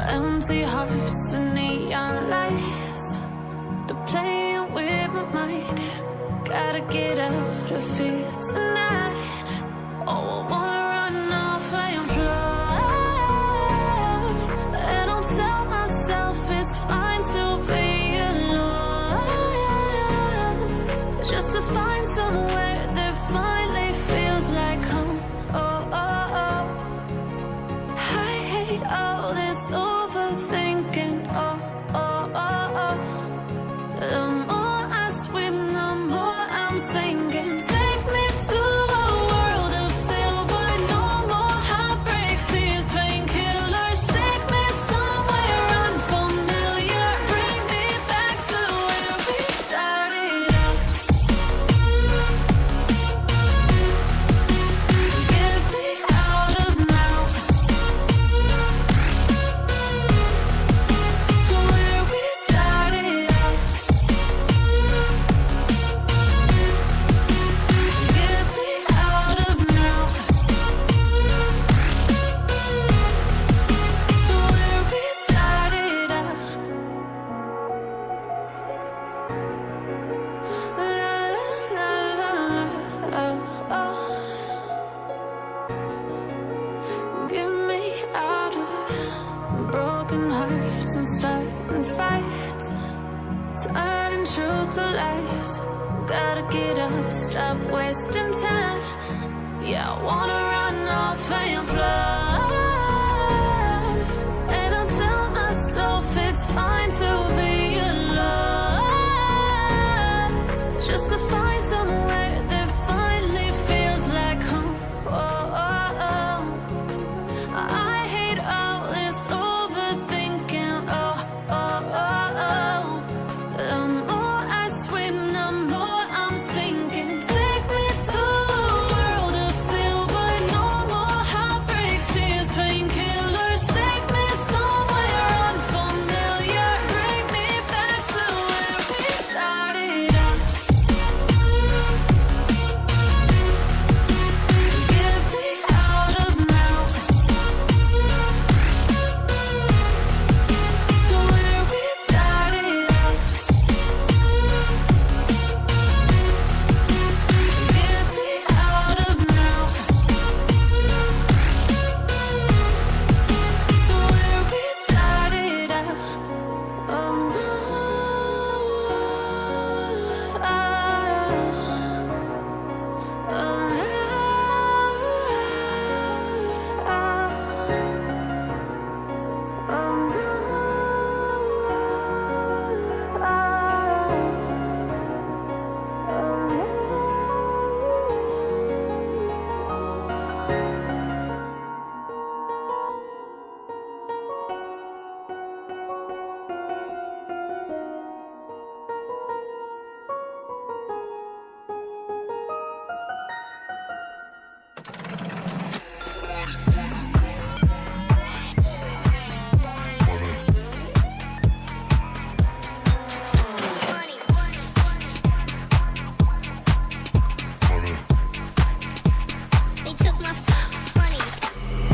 empty hearts and neon lights. They're playing with my mind. Gotta get out of here tonight. Oh, Get me out of broken hearts and starting fights. Turning truth to lies. Gotta get up, stop wasting time. Yeah, I wanna run off and fly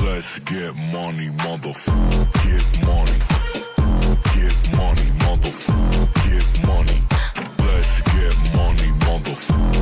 Let's get money, motherfucker. Get money. Get money, motherfucker. Get money. Let's get money, motherfucker.